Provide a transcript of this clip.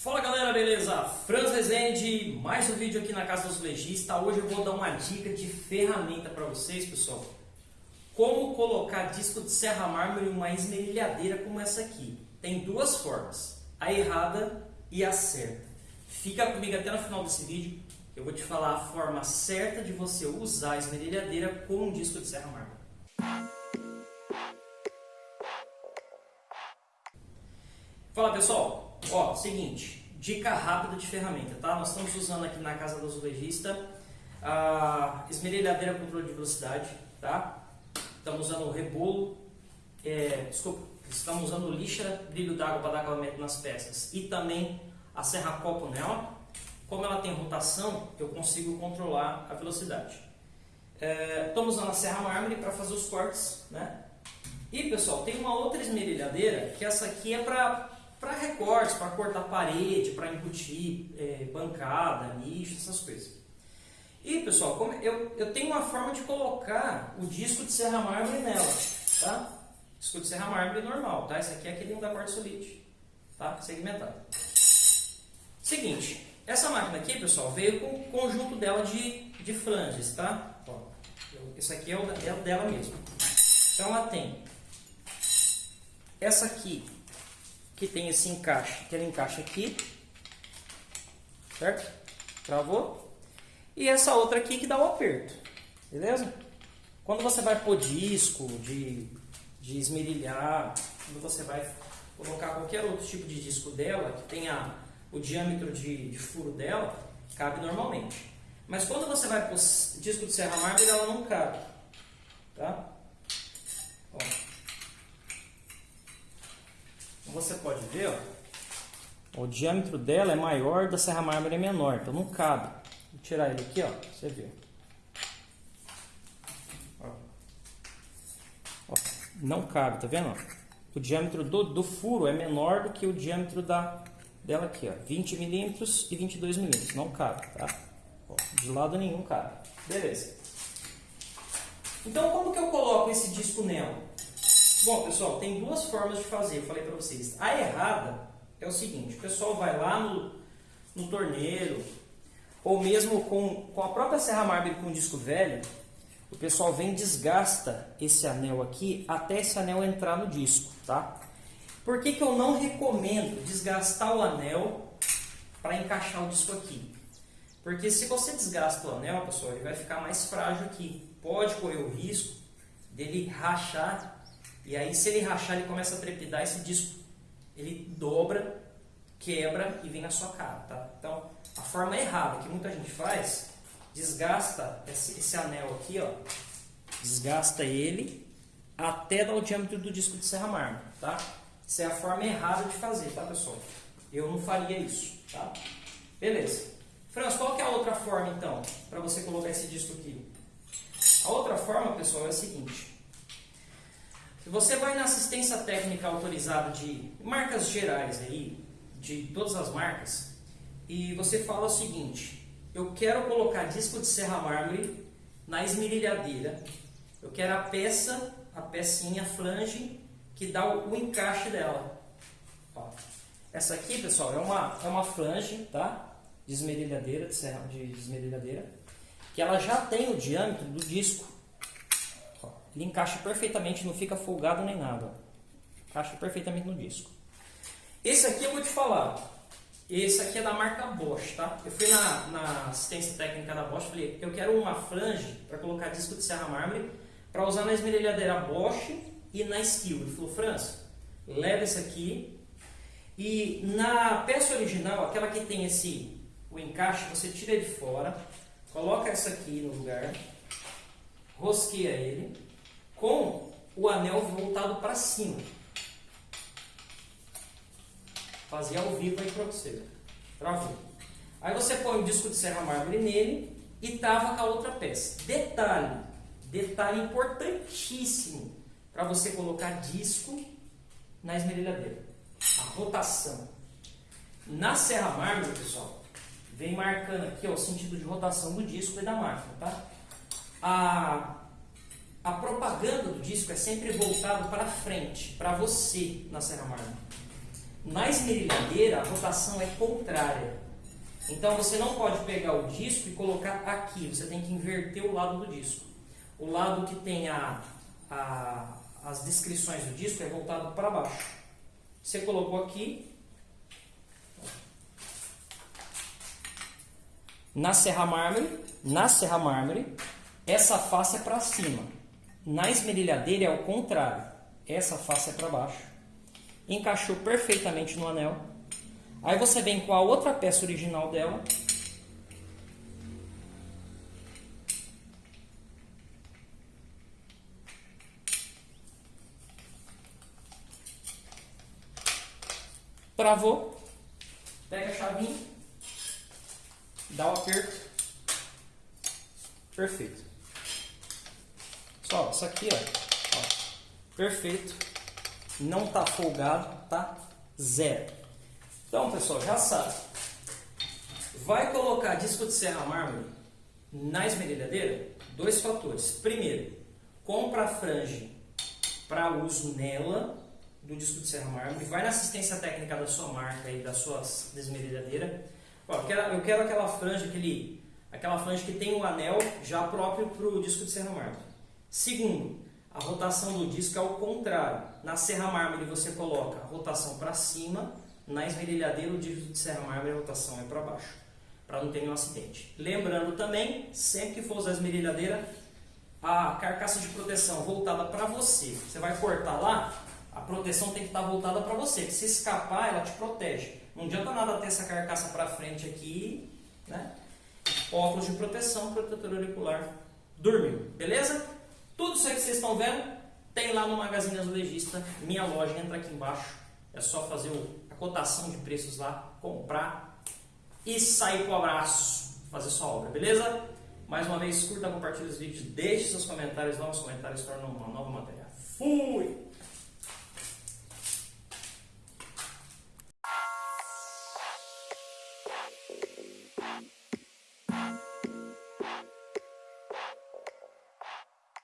Fala galera, beleza? Franz Rezende, mais um vídeo aqui na Casa dos Legistas. Hoje eu vou dar uma dica de ferramenta para vocês, pessoal. Como colocar disco de serra mármore em uma esmerilhadeira como essa aqui. Tem duas formas, a errada e a certa. Fica comigo até no final desse vídeo, eu vou te falar a forma certa de você usar a esmerilhadeira com um disco de serra mármore. Fala pessoal, Ó, seguinte, dica rápida de ferramenta, tá? Nós estamos usando aqui na casa do azulejista a esmerilhadeira controle de velocidade, tá? Estamos usando o rebolo, é, desculpa, estamos usando lixa brilho d'água para dar acabamento nas peças e também a serra copo nela. Como ela tem rotação, eu consigo controlar a velocidade. É, estamos usando a serra mármore para fazer os cortes, né? E pessoal, tem uma outra esmerilhadeira que essa aqui é para para recortes, para cortar parede, para embutir é, bancada, nicho, essas coisas. E pessoal, eu, eu tenho uma forma de colocar o disco de serra mármore nela, tá? Disco de serra mármore normal, tá? Esse aqui é aquele da quartzolite, tá? Segmentado. Seguinte, essa máquina aqui, pessoal, veio com o conjunto dela de, de flanges, tá? Ó, esse aqui é o dela, dela mesmo. Então ela tem essa aqui que tem esse encaixe, que ele encaixa aqui, certo? Travou? E essa outra aqui que dá o aperto, beleza? Quando você vai pôr disco, de, de esmerilhar, quando você vai colocar qualquer outro tipo de disco dela, que tenha o diâmetro de, de furo dela, cabe normalmente. Mas quando você vai pôr disco de serra mármore, ela não cabe, tá? Ó. Como você pode ver, ó, o diâmetro dela é maior, da serra mármore é menor, então não cabe. Vou tirar ele aqui, ó, você. Ó. Ó, não cabe, tá vendo? O diâmetro do, do furo é menor do que o diâmetro da, dela aqui, ó, 20 milímetros e 22 milímetros, não cabe, tá? Ó, de lado nenhum cabe. Beleza. Então, como que eu coloco esse disco nela? Bom, pessoal, tem duas formas de fazer, eu falei para vocês. A errada é o seguinte, o pessoal vai lá no, no torneiro, ou mesmo com, com a própria serra mármore com disco velho, o pessoal vem desgasta esse anel aqui até esse anel entrar no disco, tá? Por que, que eu não recomendo desgastar o anel para encaixar o disco aqui? Porque se você desgasta o anel, pessoal, ele vai ficar mais frágil aqui. Pode correr o risco dele rachar e aí, se ele rachar, ele começa a trepidar, esse disco ele dobra, quebra e vem na sua cara, tá? Então, a forma errada que muita gente faz, desgasta esse, esse anel aqui, ó, desgasta ele até dar o diâmetro do disco de serra mármore, tá? Essa é a forma errada de fazer, tá, pessoal? Eu não faria isso, tá? Beleza. Franz, qual que é a outra forma, então, para você colocar esse disco aqui? A outra forma, pessoal, é a seguinte. Você vai na assistência técnica autorizada de marcas gerais aí, de todas as marcas, e você fala o seguinte: eu quero colocar disco de serra mármore na esmerilhadeira. Eu quero a peça, a pecinha flange que dá o, o encaixe dela. Ó. Essa aqui, pessoal, é uma, é uma flange, tá? De esmerilhadeira, de, serra, de esmerilhadeira, que ela já tem o diâmetro do disco. Ele encaixa perfeitamente, não fica folgado nem nada. Encaixa perfeitamente no disco. Esse aqui eu vou te falar. Esse aqui é da marca Bosch, tá? Eu fui na, na assistência técnica da Bosch e falei, eu quero uma flange para colocar disco de serra mármore para usar na esmerilhadeira Bosch e na Skill. Ele falou, França, leva esse aqui e na peça original, aquela que tem esse o encaixe, você tira ele fora, coloca essa aqui no lugar, rosqueia ele com o anel voltado para cima. Fazia ao vivo aí para você. Travou. Aí você põe o disco de serra mármore nele e tava com a outra peça. Detalhe, detalhe importantíssimo para você colocar disco na esmerilhadeira. A rotação. Na serra mármore, pessoal, vem marcando aqui ó, o sentido de rotação do disco e da máquina, tá? A a propaganda do disco é sempre voltado para frente, para você na Serra Mármore. Na esmerilhadeira, a rotação é contrária. Então você não pode pegar o disco e colocar aqui, você tem que inverter o lado do disco. O lado que tem a, a, as descrições do disco é voltado para baixo. Você colocou aqui. Na serra mármore, na serra mármore, essa face é para cima. Na esmerilhadeira é o contrário. Essa face é para baixo. Encaixou perfeitamente no anel. Aí você vem com a outra peça original dela. Travou. Pega a chavinha. Dá o aperto. Perfeito. Só, isso aqui, ó, ó. Perfeito. Não tá folgado, tá? Zero. Então, pessoal, já sabe. Vai colocar disco de serra mármore na esmerilhadeira? Dois fatores. Primeiro, compra a frange para uso nela do disco de serra mármore. Vai na assistência técnica da sua marca e da sua esmerilhadeira. eu, quero, eu quero aquela franja, aquele, aquela franja que tem o um anel já próprio para o disco de serra mármore. Segundo, a rotação do disco é o contrário. Na serra mármore você coloca a rotação para cima na esmerilhadeira, o dígito de serra mármore, a rotação é para baixo, para não ter nenhum acidente. Lembrando também, sempre que for usar a esmerilhadeira, a carcaça de proteção voltada para você. Você vai cortar lá, a proteção tem que estar tá voltada para você. Se escapar, ela te protege. Não adianta nada ter essa carcaça para frente aqui, né? Óculos de proteção, protetor auricular, dormiu, beleza? Tudo isso aí que vocês estão vendo, tem lá no Magazine Azulejista, minha loja, entra aqui embaixo. É só fazer o cotação de preços lá, comprar e sair com o abraço, fazer sua obra, beleza? Mais uma vez, curta, compartilhe os vídeos, deixe seus comentários, novos comentários tornam uma nova matéria. Fui!